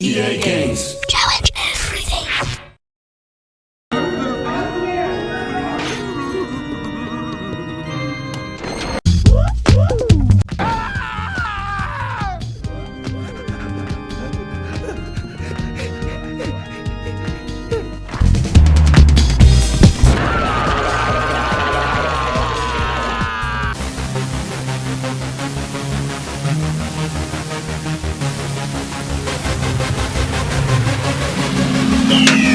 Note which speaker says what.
Speaker 1: EA Games.
Speaker 2: Yeah.